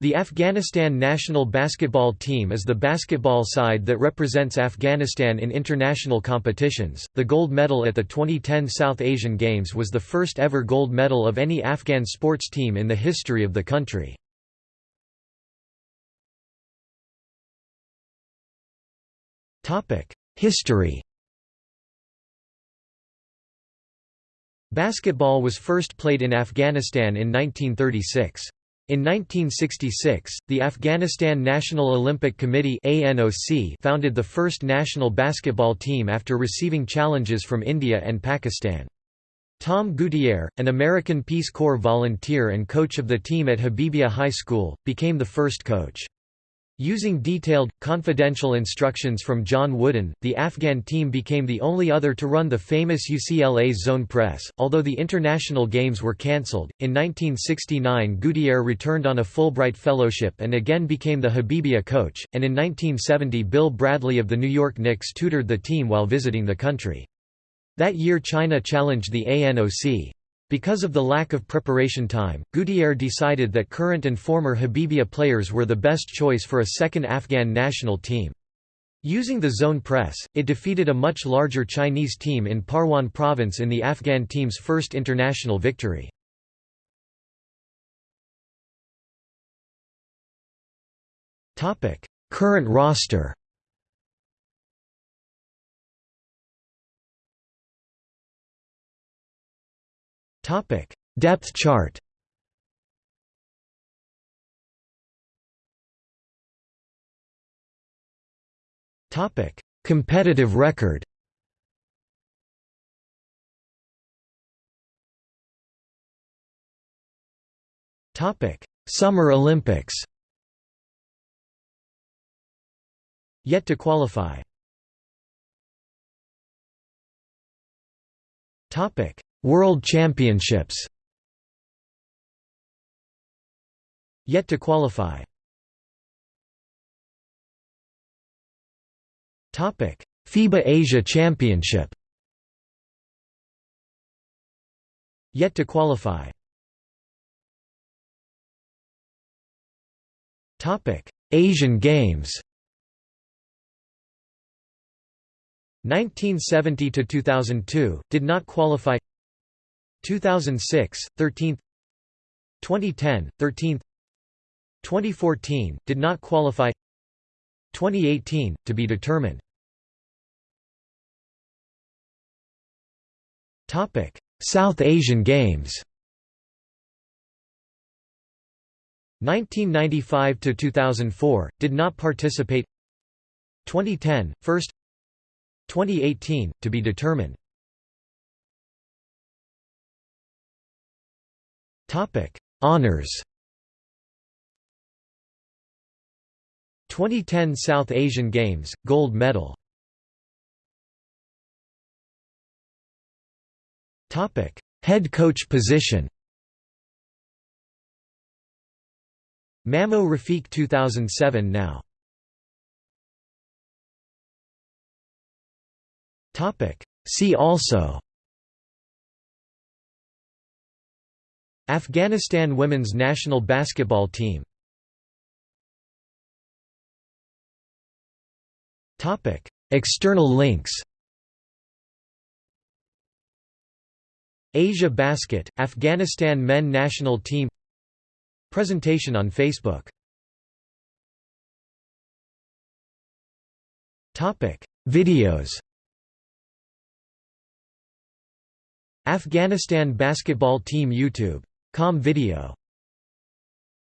The Afghanistan national basketball team is the basketball side that represents Afghanistan in international competitions. The gold medal at the 2010 South Asian Games was the first ever gold medal of any Afghan sports team in the history of the country. Topic: History. Basketball was first played in Afghanistan in 1936. In 1966, the Afghanistan National Olympic Committee founded the first national basketball team after receiving challenges from India and Pakistan. Tom Gouttierre, an American Peace Corps volunteer and coach of the team at Habibia High School, became the first coach. Using detailed, confidential instructions from John Wooden, the Afghan team became the only other to run the famous UCLA's zone press. Although the international games were cancelled, in 1969 Gouttierre returned on a Fulbright Fellowship and again became the Habibia coach, and in 1970 Bill Bradley of the New York Knicks tutored the team while visiting the country. That year China challenged the ANOC. Because of the lack of preparation time, Gouttierre decided that current and former Habibia players were the best choice for a second Afghan national team. Using the zone press, it defeated a much larger Chinese team in Parwan province in the Afghan team's first international victory. Current roster Topic: Depth chart. Topic: Competitive record. Topic: Summer Olympics. Yet to qualify. Topic: World Championships. Yet to qualify. Topic: FIBA Asia Championship. Yet to qualify. Topic: Asian Games. 1970 to 2002 did not qualify 2006, 13th 2010, 13th 2014, did not qualify 2018, to be determined. South Asian Games. 1995 to 2004 did not participate 2010 first 2018 to be determined Topic: Honors. 2010 South Asian Games gold medal. Topic: Head coach position. Mamo Rafiq 2007 now. Topic: See also Afghanistan women's national basketball team. External links. Asia Basket, Afghanistan men national team. Presentation on Facebook. Videos. Afghanistan basketball team YouTube Com video